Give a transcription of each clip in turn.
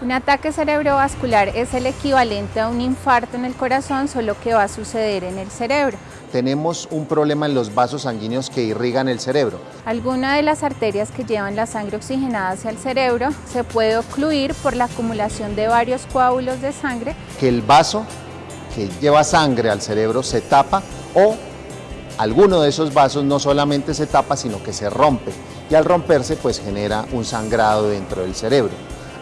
Un ataque cerebrovascular es el equivalente a un infarto en el corazón, solo que va a suceder en el cerebro. Tenemos un problema en los vasos sanguíneos que irrigan el cerebro. Alguna de las arterias que llevan la sangre oxigenada hacia el cerebro se puede ocluir por la acumulación de varios coágulos de sangre. Que el vaso que lleva sangre al cerebro se tapa o alguno de esos vasos no solamente se tapa, sino que se rompe y al romperse pues genera un sangrado dentro del cerebro.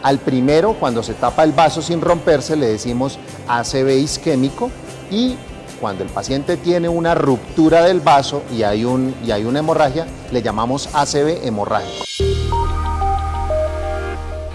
Al primero, cuando se tapa el vaso sin romperse, le decimos ACV isquémico y cuando el paciente tiene una ruptura del vaso y hay, un, y hay una hemorragia, le llamamos ACV hemorrágico.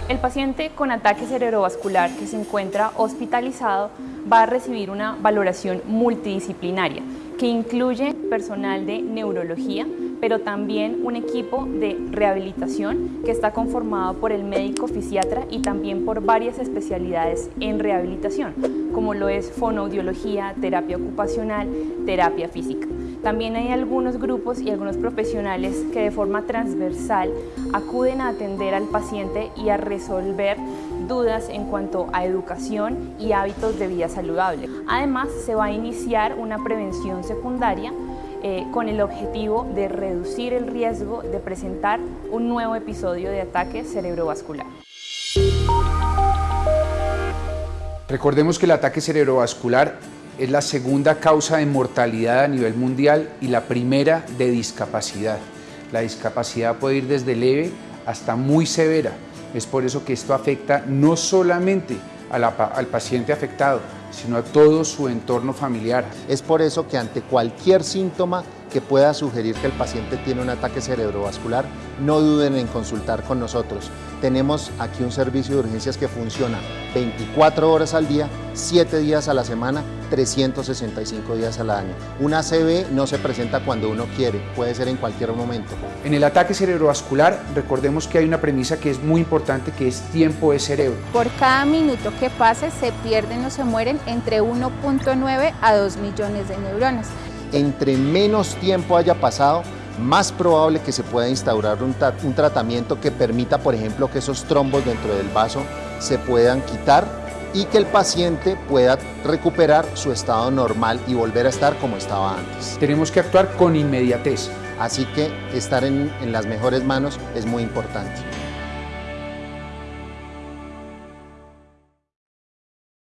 El paciente con ataque cerebrovascular que se encuentra hospitalizado va a recibir una valoración multidisciplinaria que incluye personal de neurología, pero también un equipo de rehabilitación que está conformado por el médico fisiatra y también por varias especialidades en rehabilitación, como lo es fonoaudiología, terapia ocupacional, terapia física. También hay algunos grupos y algunos profesionales que de forma transversal acuden a atender al paciente y a resolver dudas en cuanto a educación y hábitos de vida saludable. Además, se va a iniciar una prevención secundaria eh, con el objetivo de reducir el riesgo de presentar un nuevo episodio de ataque cerebrovascular. Recordemos que el ataque cerebrovascular es la segunda causa de mortalidad a nivel mundial y la primera de discapacidad. La discapacidad puede ir desde leve hasta muy severa. Es por eso que esto afecta no solamente al paciente afectado, sino a todo su entorno familiar. Es por eso que ante cualquier síntoma que pueda sugerir que el paciente tiene un ataque cerebrovascular, no duden en consultar con nosotros. Tenemos aquí un servicio de urgencias que funciona 24 horas al día, 7 días a la semana, 365 días al año. Una ACV no se presenta cuando uno quiere, puede ser en cualquier momento. En el ataque cerebrovascular, recordemos que hay una premisa que es muy importante, que es tiempo de cerebro. Por cada minuto que pase, se pierden o se mueren entre 1.9 a 2 millones de neuronas entre menos tiempo haya pasado, más probable que se pueda instaurar un, tratamiento que permita, por ejemplo, que esos trombos dentro del vaso se puedan quitar y que el paciente pueda recuperar su estado normal y volver a estar como estaba antes. Tenemos que actuar con inmediatez. Así que estar en las mejores manos es muy importante.